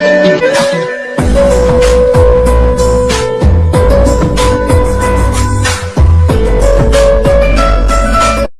Thank you.